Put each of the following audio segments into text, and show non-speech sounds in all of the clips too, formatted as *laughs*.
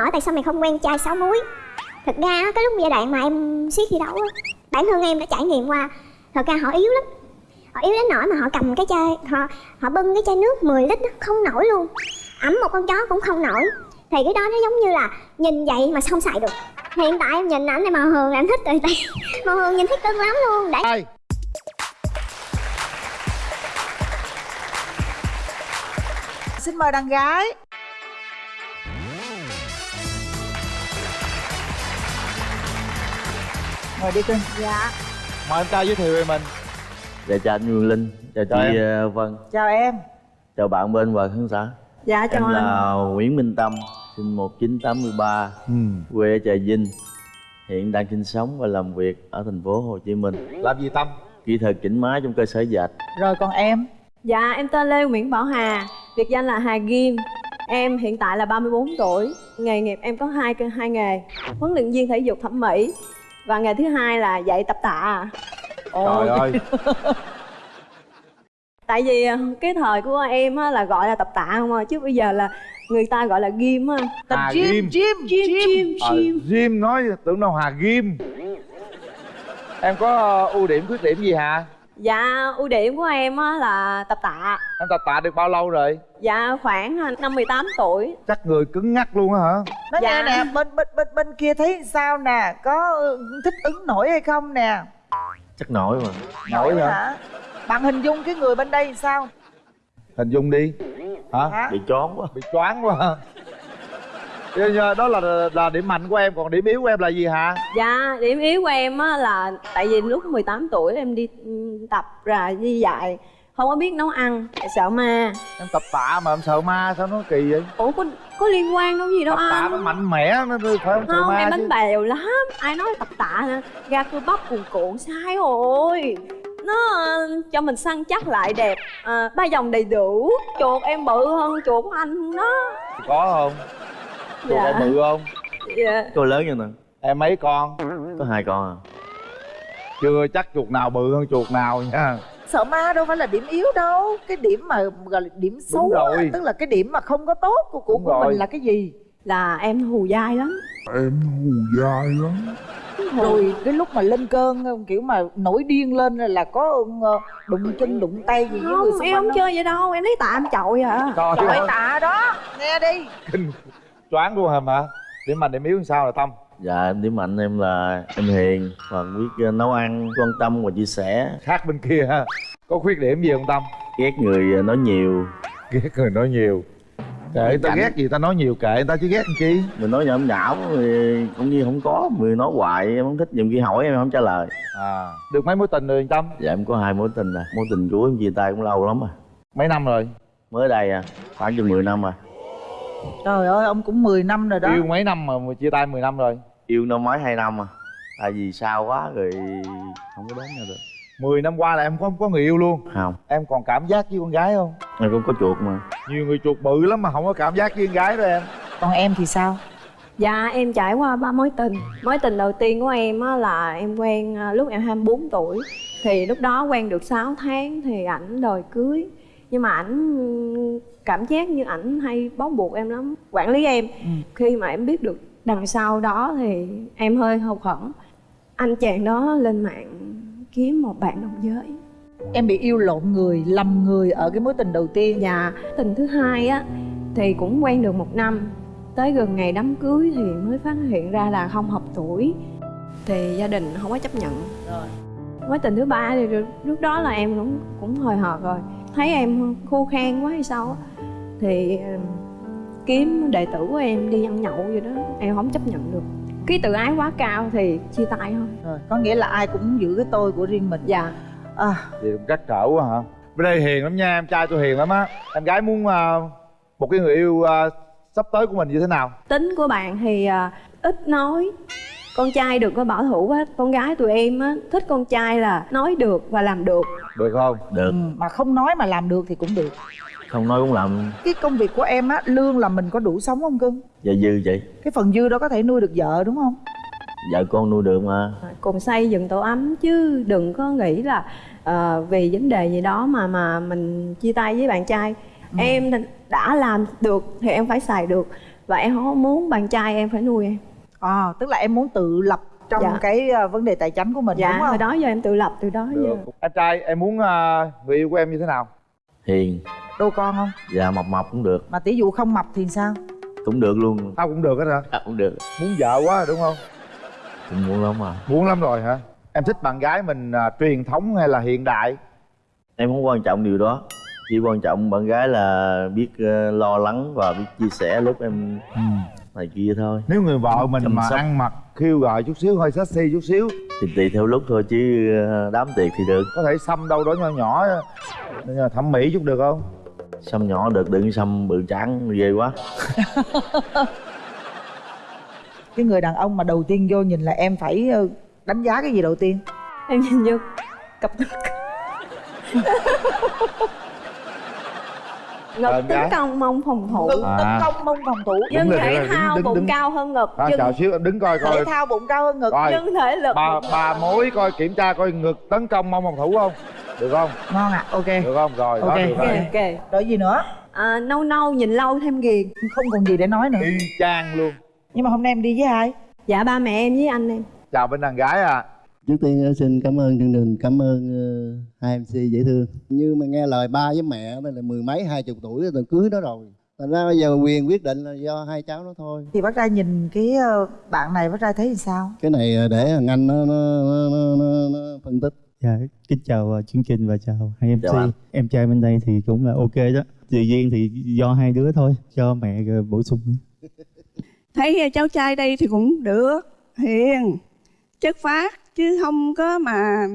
hỏi tại sao mày không quen trai sáu múi? Thật ra cái lúc giai đoạn mà em siết thi đấu á, bản thân em đã trải nghiệm qua, thật ra họ yếu lắm. Họ yếu đến nỗi mà họ cầm cái chai, họ họ bưng cái chai nước 10 lít không nổi luôn. Ẩm một con chó cũng không nổi. Thì cái đó nó giống như là nhìn vậy mà không xài được. Hiện tại em nhìn ảnh này màu hường là em thích rồi, tại *laughs* màu hường nhìn thích cưng lắm luôn. Để Ai? xin mời đàn gái. Mời đi cưng dạ. Mời em trai giới thiệu về mình. Dạ chào anh Nguyên Linh, chào Chào chị em. ờ, Vân, chào em. Chào bạn bên và khán giả. Dạ chào Em anh. Là Nguyễn Minh Tâm, sinh 1983, ừ. quê ở Trà Vinh. Hiện đang sinh sống và làm việc ở thành phố Hồ Chí Minh. Làm gì Tâm? Kỹ thuật chỉnh máy trong cơ sở dệt. Rồi còn em? Dạ em tên lê nguyễn bảo hà. Biệt danh là hà kim em hiện tại là 34 tuổi. Nghề nghiệp em có hai hai nghề. Huấn luyện viên thể dục thẩm mỹ và nghề thứ hai là dạy tập tạ. Trời ơi. *laughs* Tại vì ờ, cái thời của em á, là gọi là tập tạ không à chứ bây giờ là người ta gọi là ghim á. Tập Hà gym Ghim. gym chim chim Ờ, Jim nói tưởng đâu Hà Ghim Em có ưu điểm khuyết điểm gì hả? Dạ ưu điểm của em á, là tập tạ Em tập tạ được bao lâu rồi? dạ khoảng à, năm 18 tuổi Chắc người cứng ngắc luôn á hả? nói Dạ. nghe nè bên bên bên bên kia thấy sao nè có ừ, thích ứng nổi hay không nè Chắc nổi mà Nổi hả? bạn hình dung cái người bên đây sao Hình dung đi Hả? hả Bị chón quá Bị choáng quá hả? Đó là là điểm mạnh của em. Còn điểm yếu của em là gì hả? Dạ, điểm yếu của em á là tại vì lúc 18 tuổi em đi ừ, tập ra đi dạy không có biết nấu ăn sợ ma. Em tập tạ mà em sợ ma sao nó kỳ vậy? ủa có có liên quan đâu gì đâu Tập tạ nó anh mạnh mẽ nó phải không sợ không ma em đánh bèo lắm. Ai nói tập tạ nè ra cơ bắp cuồn cuộn sai rồi. Nó ờ, cho mình săn chắc lại đẹp. À, ba vòng đầy đủ. Chuột em bự hơn chuột của anh đó. Có không? Chuột Dạ. em bự không? dạ. Tôi lớn như nè, Em mấy con? có hai con à. Chưa chắc chuột nào bự hơn chuột nào nha. Sợ ma đâu phải là điểm yếu đâu. Cái điểm mà gọi là điểm xấu á, rồi. tức là cái điểm mà không có tốt của của, của rồi. mình là cái gì? Là em hù dai lắm. Rồi cái lúc mà lên cơn kiểu mà nổi điên lên là có ờ, đụng chân đụng tay gì với người không xung em quanh không chơi vậy đâu. Em lấy tạ em chọi à. Trời tạ đó. Nghe đi. Kinh choáng luôn hả mà Điểm mạnh điểm yếu sao là Tâm? Dạ em điểm mạnh em là em hiền và biết ờ, nấu ăn, quan tâm và chia sẻ Khác bên kia ha Có khuyết điểm gì không Tâm? Ghét người ờ, nói nhiều Ghét người nói nhiều Kệ ta Cảnh. ghét gì ta nói nhiều kệ người ta chứ ghét làm chi Mình nói nhảm nhảm thì cũng như không có Người nói hoài em không thích, nhiều khi hỏi em không trả lời À Được mấy mối tình rồi Tâm? Dạ em có hai mối tình à Mối tình của em chia tay cũng lâu lắm à Mấy năm rồi? Mới đây à, khoảng chừng 10 năm à trời ơi ông cũng 10 năm rồi đó. Yêu mấy năm mà chia tay 10 năm rồi? Yêu năm mấy hai năm à. Tại vì sao quá rồi không có đến nhau được. 10 năm qua là em không có người yêu luôn. Không, Em còn cảm giác với con gái không? em cũng có chuột mà. Nhiều người chuột bự lắm mà không có cảm giác với con gái đó em. Còn em thì sao? Dạ em trải qua ba mối tình. Mối tình đầu tiên của em á, là em quen à, lúc em 24 tuổi. Thì lúc đó quen được 6 tháng thì ảnh đòi cưới Nhưng mà ảnh cảm giác như ảnh hay bó buộc em lắm. Quản lý em Khi mà em biết được đằng sau đó thì em hơi hụt hẫng. Anh chàng đó lên mạng kiếm một bạn đồng giới. Em bị yêu lộn người lầm người ở cái mối tình đầu tiên. Dạ, tình thứ hai á thì cũng quen được một năm. Tới gần ngày đám cưới thì mới phát hiện ra là không hợp tuổi. Thì gia đình không có chấp nhận. Mối tình thứ ba thì lúc- lúc đó là em cũng cũng hồi hộp rồi Thấy em khô khan quá hay sao á. Thì kiếm đệ tử của em đi ăn nhậu vậy đó Em không chấp nhận được. Cái tự ái quá cao thì chia tay thôi. Rồi có nghĩa là ai cũng giữ cái tôi của riêng mình. Dạ. À, Vậy cũng trắc trở quá hả? Bên đây hiền lắm nha, em trai tôi hiền lắm á. Em gái muốn à, một cái người yêu à, sắp tới của mình như thế nào? tính của bạn thì à, ít nói con trai đừng có bảo thủ quá con gái tụi em á thích con trai là nói được và làm được. Được không? Được, ừ, mà không nói mà làm được thì cũng được. Không nói cũng làm. Cái công việc của em á lương là mình có đủ sống không cưng? Dạ dư chị. Cái phần dư đó có thể nuôi được vợ đúng không? Vợ con nuôi được mà. Cùng xây dựng tổ ấm chứ đừng có nghĩ là ờ, vì vấn đề gì đó mà mà mình chia tay với bạn trai. Em thì đã làm được thì em phải xài được. Và em không muốn bạn trai em phải nuôi em à, tức là em muốn tự lập trong Dạ. cái ờ, vấn đề tài chính của mình dạ đúng không? hồi đó giờ em tự lập từ đó được. giờ. Anh trai em muốn à, người yêu của em như thế nào? Hiền. Đô con không? Dạ mập mập cũng được. Mà tỷ dụ không mập thì sao? Cũng được luôn. Tao cũng được hết hả? À, cũng được. Muốn vợ quá đúng không? Cũng muốn lắm mà muốn lắm rồi hả? Em thích bạn gái mình à, truyền thống hay là hiện đại? Em không quan trọng điều đó. Chỉ quan trọng bạn gái là biết ờ, lo lắng và biết chia sẻ lúc em này kia thôi. Nếu người vợ mình Chăm mà sóc. ăn mặc khiêu gợi chút xíu hơi sexy chút xíu. Thì tùy theo lúc thôi chứ ờ, đám tiệc thì được. Có thể xăm đâu đó nhỏ nhỏ thẩm mỹ chút được không? Xăm nhỏ được đừng xăm bự trắng ghê quá. *laughs* Cái người đàn ông mà đầu tiên vô nhìn là em phải ờ, đánh giá cái gì đầu tiên? Em nhìn vô cặp ngực *laughs* ngực Ờ, tấn gái. công mông phòng thủ. Ngực À. tấn công mông phòng thủ. Nhưng thể thao đứng- bụng đứng- cao hơn ngực. À, nhưng chờ xíu em đứng coi thể coi. thao bụng cao hơn ngực. Coi nhưng thể lực. ba bụng- ba mối coi kiểm tra coi ngực tấn công mong phòng thủ không? Được không? Ngon ạ ok. Được không? Rồi đó Ok. được ok rồi. ok rồi gì nữa? À, nâu nâu nhìn lâu thêm ghiền. Không còn gì để nói nữa. Y chang luôn. Nhưng mà hôm nay em đi với ai? Dạ ba mẹ em với anh em. Chào bên đàn gái à Trước tiên ờ, xin cảm ơn chương trình, cảm ơn ờ, hai MC dễ thương. Như mà nghe lời ba với mẹ là mười mấy hai chục tuổi rồi cưới nó rồi. Thành ra bây giờ quyền quyết định là do hai cháu nó thôi. thì bác trai nhìn cái ờ, bạn này bác trai thấy thì sao Cái này để thằng anh nó, nó, nó, nó, nó, nó phân tích. Dạ, kính chào chương trình và chào hai MC. Chào anh. Em trai bên đây thì cũng là ok đó. Tự nhiên thì do hai đứa thôi, cho mẹ bổ sung. thấy cháu trai đây thì cũng được hiền chất phát chứ không có mà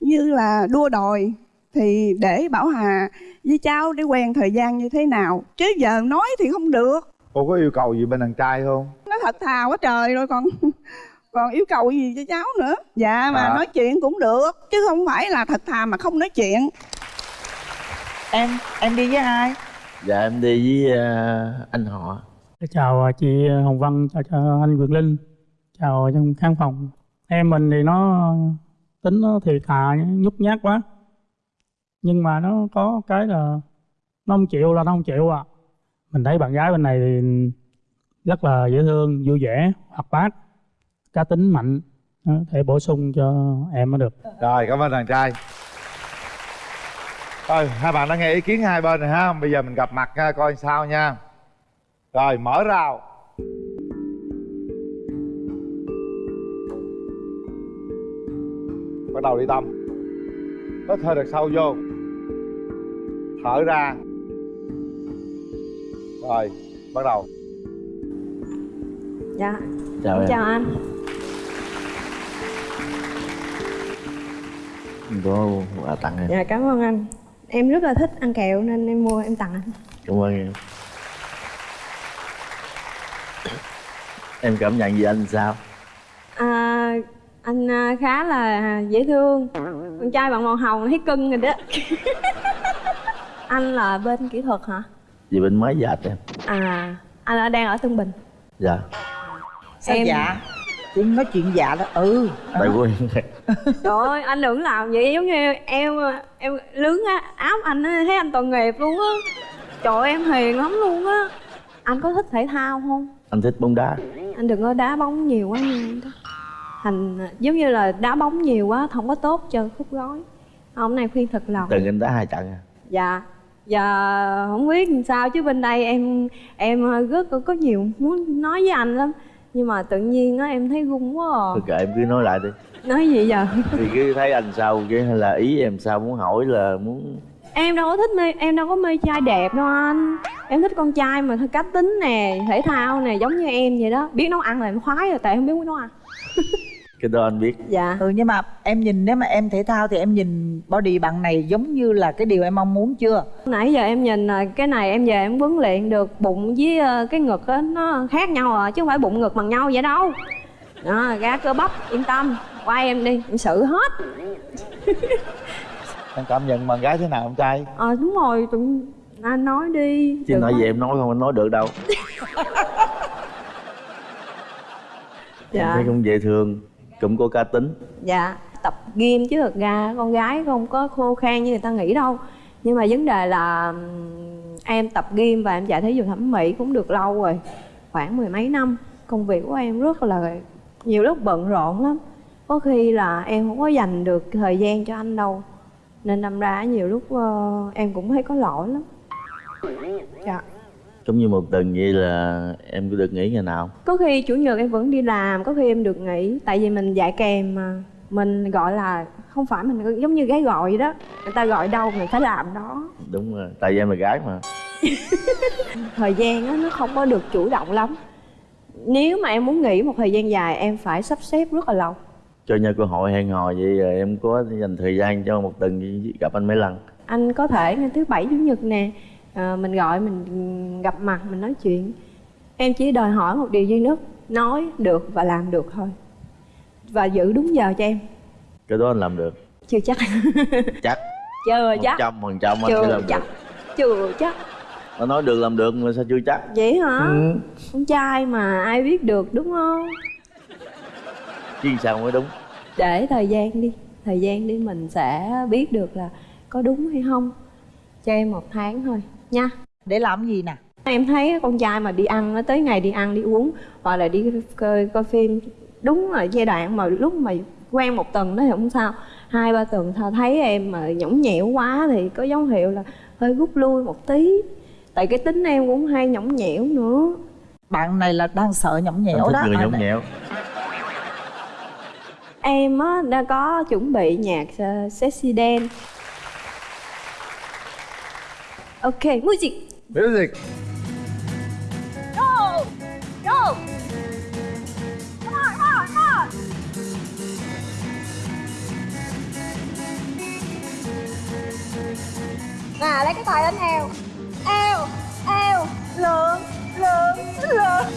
như là đua đòi. Thì để bảo hà với cháu để quen thời gian như thế nào? Chứ giờ nói thì không được. Cô có yêu cầu gì bên đàn trai không? Nó thật thà quá trời rồi còn *laughs* còn yêu cầu gì cho cháu nữa? Dạ mà À. nói chuyện cũng được chứ không phải là thật thà mà không nói chuyện. Em em đi với ai? Dạ em đi với ờ, anh họ. Chào chị Hồng Vân chào, chào anh Quyền Linh chào trong khán phòng em mình thì nó tính nó thì thà nhút nhát quá. Nhưng mà nó có cái là nó không chịu là nó không chịu à mình thấy bạn gái bên này thì rất là dễ thương, vui vẻ, hoạt bát, cá tính mạnh. Thể bổ sung cho em mới được. Rồi, cảm ơn thằng trai. Rồi, hai bạn đã nghe ý kiến hai bên rồi ha. Bây giờ mình gặp mặt coi sao nha. Rồi, mở rào. Đầu đi tâm. Hít hơi thật sâu vô. Thở ra. Rồi bắt đầu. Dạ. Chào em. Chào anh. Có quà tặng em. Dạ cảm ơn anh. Em rất là thích ăn kẹo nên em mua em tặng anh. Cảm ơn em. Em cảm nhận gì anh sao anh à, khá là dễ thương. Con trai bằng màu hồng thấy cưng rồi đó. *laughs* Anh là bên kỹ thuật hả? Gì bên máy dệt em? À anh ở đang ở tân bình. Dạ. Sao Em- dạ? Chị nói chuyện dạ đó ừ. Tại quen *laughs* trời ơi anh đừng làm vậy giống như em em lướng á, áo anh á, thấy anh tội nghiệp luôn á. Trời ơi, em hiền lắm luôn á. Anh có thích thể thao không? Anh thích bóng đá. Anh đừng có đá bóng nhiều quá nha. Thành giống như là đá bóng nhiều quá không có tốt cho khúc gối. Hôm nay khuyên thật lòng. Từng anh đá hai trận à? Dạ giờ không biết làm sao chứ bên đây em em rất có, có nhiều muốn nói với anh lắm. Nhưng mà tự nhiên á em thấy gung quá à. thôi kệ em cứ nói lại đi. Nói gì giờ? Thì cứ thấy anh sao cái hay là ý em sao muốn hỏi là muốn em đâu có thích mê em đâu có mê trai đẹp đâu anh. Em thích con trai mà cá tính nè thể thao nè giống như em vậy đó. Biết nấu ăn là em khoái rồi tại em biết nấu ăn *laughs* cái đó anh biết. Dạ. Ừ nhưng mà em nhìn nếu mà em thể thao thì em nhìn body bạn này giống như là cái điều em mong muốn chưa? Nãy giờ em nhìn là cái này em về em huấn luyện được bụng với ờ, cái ngực á nó khác nhau à chứ không phải bụng ngực bằng nhau vậy đâu. Đó, ra cơ bắp yên tâm qua em đi em xử hết. *laughs* Em cảm nhận bạn gái thế nào ông trai? Ờ đúng rồi tụi anh nói đi chứ nói gì em nói không anh nói được đâu. *laughs* Em dạ thấy cũng dễ thương cũng có cá tính. Dạ tập gym chứ thật ra con gái không có khô khan như người ta nghĩ đâu. Nhưng mà vấn đề là em tập gym và em chạy thể dục thẩm mỹ cũng được lâu rồi khoảng mười mấy năm. Công việc của em rất là nhiều lúc bận rộn lắm. Có khi là em không có dành được thời gian cho anh đâu. Nên đâm ra nhiều lúc uh, em cũng thấy có lỗi lắm. Dạ giống như một tuần vậy là em có được nghỉ ngày nào? Có khi chủ nhật em vẫn đi làm có khi em được nghỉ tại vì mình dạy kèm mà. Mình gọi là không phải mình giống như gái gọi vậy đó. Người ta gọi đâu mình phải làm đó. Đúng rồi tại vì em là gái mà. *laughs* Thời gian á nó không có được chủ động lắm. Nếu mà em muốn nghỉ một thời gian dài em phải sắp xếp rất là lâu. Cho nhau cơ hội hẹn hò vậy rồi em có dành thời gian cho một tuần gặp anh mấy lần anh có thể ngày thứ bảy chủ nhật nè à, mình gọi mình gặp mặt mình nói chuyện. Em chỉ đòi hỏi một điều duy nhất nói được và làm được thôi. Và giữ đúng giờ cho em. Cái đó anh làm được. Chưa chắc. *laughs* Chắc. Chưa một chắc. trăm phần trăm anh sẽ chưa làm chắc. Được chưa chắc. Nó nói được làm được mà sao chưa chắc? Vậy hả? Ừ. con trai mà ai biết được đúng không? Chứ sao mới đúng? Để thời gian đi. Thời gian đi mình sẽ biết được là có đúng hay không. Cho em một tháng thôi nha. Để làm gì nè? Em thấy con trai mà đi ăn nó tới ngày đi ăn đi uống hoặc là đi coi, coi phim đúng là giai đoạn mà lúc mà quen một tuần đó thì không sao. Hai ba tuần thôi. Thấy em mà nhõng nhẽo quá thì có dấu hiệu là hơi rút lui một tí. Tại cái tính em cũng hay nhõng nhẽo nữa. Bạn này là đang sợ nhõng nhẽo đó người nhõng nhẽo. Em á đã có chuẩn bị nhạc uh, sexy dance ok music music Go! Go! Come on, come on, come on! Nè, lấy cái tay lên eo Eo, eo, lượn, lượn, lượn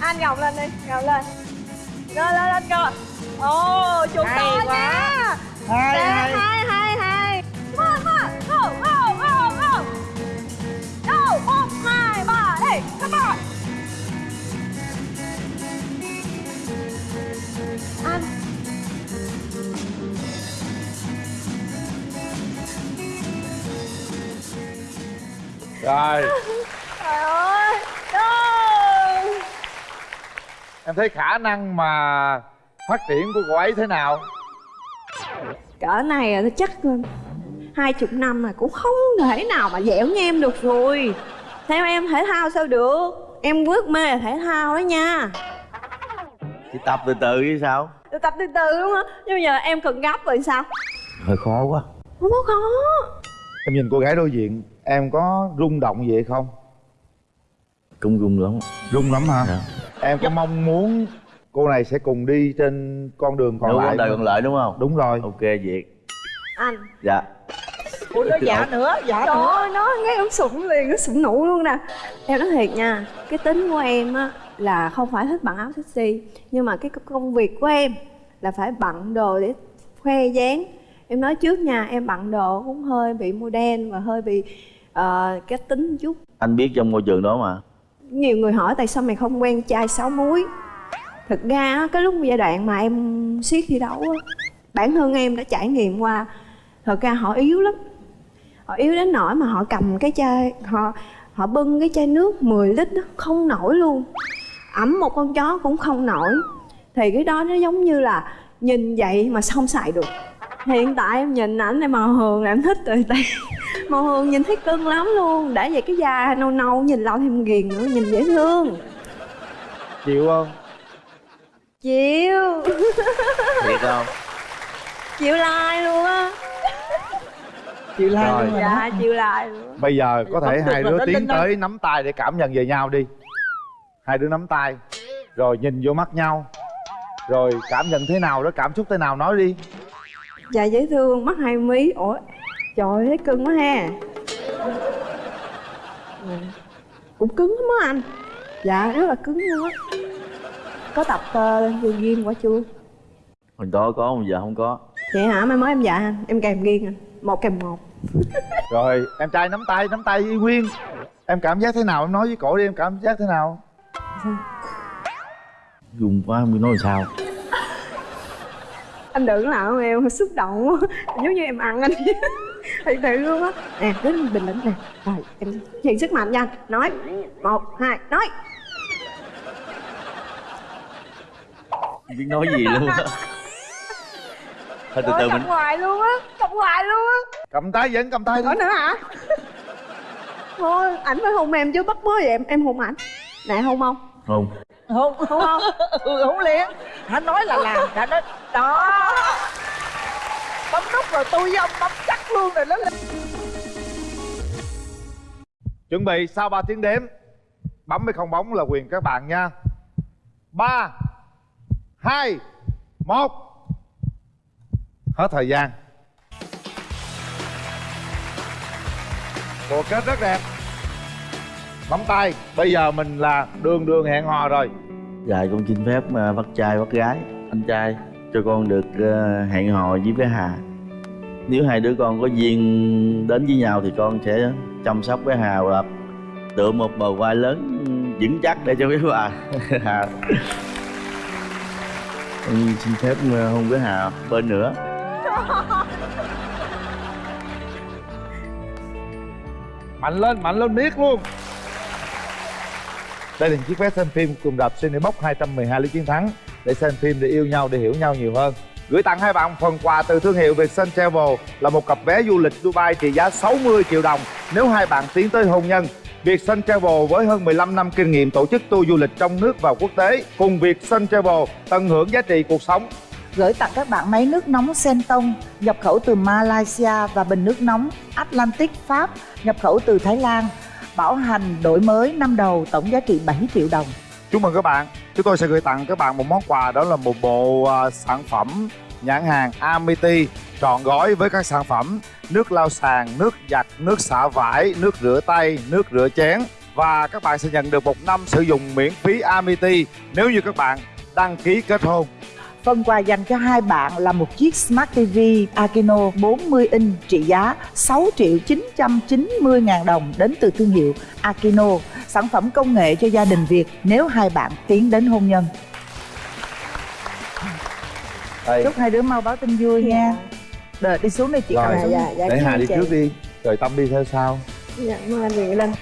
Anh gồng lên đi, gồng lên Lên, lên, lên cơ Ồ, chuẩn Hay to quá. nha hay, hay, hay come on Anh rồi. Trời ơi Go em thấy khả năng mà phát triển của cô ấy thế nào? Cỡ này chắc hai chục năm mà cũng không thể nào mà dẻo như em được rồi theo em thể thao sao được? Em rất mê là thể thao đó nha. Chỉ tập từ từ chứ sao? Tôi tập từ từ đúng không? Nhưng bây giờ em cần gấp rồi sao? Hơi khó quá. Không có khó. Em nhìn cô gái đối diện em có rung động gì hay không? Cũng rung lắm. Rung lắm hả? Dạ. em có mong muốn cô này sẽ cùng đi trên con đường còn Nếu lại con đời còn lại đúng không? Đúng rồi. Ok việt. Anh. Dạ ủa nó dạ nữa dạ trời nữa. ơi nó nghe em sụng liền nó sụng nụ luôn nè. Em nói thiệt nha cái tính của em á là không phải thích bận áo sexy nhưng mà cái công việc của em là phải bận đồ để khoe dáng. Em nói trước nha em bận đồ cũng hơi bị modern và hơi bị ờ, cái tính chút. Anh biết trong môi trường đó mà. Nhiều người hỏi tại sao mày không quen trai sáu múi? Thực ra á, cái lúc giai đoạn mà em siết thi đấu á, bản thân em đã trải nghiệm qua thật ra họ yếu lắm họ yếu đến nỗi mà họ cầm cái chai họ họ bưng cái chai nước 10 lít đó, không nổi luôn. Ẩm một con chó cũng không nổi. Thì cái đó nó giống như là nhìn vậy mà không xài được. Hiện tại em nhìn ảnh này màu hường là em thích rồi tại *laughs* màu hường nhìn thấy cưng lắm luôn. Đã vậy cái da nâu nâu nhìn lâu thêm ghiền nữa nhìn dễ thương. Chịu không? Chịu. Thiệt không? *laughs* Chịu like luôn á chịu like Rồi. luôn rồi dạ chịu like luôn. Bây giờ có thể hai đứa tiến tới nắm tay để cảm nhận về nhau đi. Hai đứa nắm tay. Rồi nhìn vô mắt nhau. Rồi cảm nhận thế nào đó cảm xúc thế nào nói đi. Dạ dễ thương mắt hai mí. Ủa trời ơi, thấy cưng quá ha. Ừ. cũng cứng lắm á anh. Dạ rất là cứng luôn á. Có tập uh, gym quả chưa? Hồi đó có bây giờ không có. Vậy hả? Mai mốt em dạ anh. Em kèm ghiền anh một kèm một. Rồi em trai nắm tay nắm tay y nguyên em cảm giác thế nào? Em nói với cổ đi em cảm giác thế nào? Rung quá không biết nói sao. Anh đừng làm em xúc động quá. Giống như em ăn anh. Thật sự luôn á. Nè đứng bình tĩnh nè. Rồi em truyền sức mạnh nha. Nói. Một hai nói. Không biết nói gì luôn á thôi từ từ mình cầm hoài luôn á cầm hoài luôn á. Cầm tay vẫn cầm tay đi. có nữa hả? Thôi ảnh phải hôn em chứ bắt mới vậy em em hôn ảnh. Nè hôn không? Không không hôn không? *laughs* Ừ không liền. Hắn nói là làm đã nói đó. Bấm nút rồi tôi với ông bấm chắc luôn rồi nó lên. Chuẩn bị sau 3 tiếng đếm bấm hay không bóng là quyền các bạn nha. Ba hai một hết thời gian. Bộ kết rất đẹp. Bấm tay. Bây giờ mình là đường đường hẹn hò rồi. Dạ con xin phép ờ, bắt trai bắt gái. Anh trai. Cho con được ờ, hẹn hò với bé Hà. Nếu hai đứa con có duyên đến với nhau thì con sẽ chăm sóc bé Hà và tựa một bờ vai lớn vững chắc để cho bé Hà. *laughs* Hà. Con xin phép ờ, hôn bé Hà bên nữa mạnh lên mạnh lên miết luôn. Đây là chiếc vé xem phim cùng đạp Cinebox 212 lý chiến thắng để xem phim để yêu nhau, để hiểu nhau nhiều hơn. Gửi tặng hai bạn phần quà từ thương hiệu Vietsun Travel là một cặp vé du lịch Dubai trị giá 60 triệu đồng nếu hai bạn tiến tới hôn nhân. Vietsun Travel với hơn 15 năm kinh nghiệm tổ chức tour du lịch trong nước và quốc tế cùng Vietsun Travel tận hưởng giá trị cuộc sống gửi tặng các bạn máy nước nóng Sentong nhập khẩu từ Malaysia và bình nước nóng Atlantic Pháp nhập khẩu từ Thái Lan bảo hành đổi mới năm đầu tổng giá trị 7 triệu đồng Chúc mừng các bạn. Chúng tôi sẽ gửi tặng các bạn một món quà đó là một bộ à, sản phẩm nhãn hàng Amity trọn gói với các sản phẩm nước lau sàn, nước giặt, nước xả vải, nước rửa tay, nước rửa chén và các bạn sẽ nhận được một năm sử dụng miễn phí Amity nếu như các bạn đăng ký kết hôn. Phần quà dành cho hai bạn là một chiếc Smart TV Akino 40 inch trị giá 6 triệu 990 ngàn đồng đến từ thương hiệu Akino, sản phẩm công nghệ cho gia đình Việt nếu hai bạn tiến đến hôn nhân. Đây. Chúc hai đứa mau báo tin vui nha. Rồi đi xuống đây chị Rồi, dạ, dạ, để Hà đi chị. trước đi, rồi Tâm đi theo sau. dạ mời anh Quyền Linh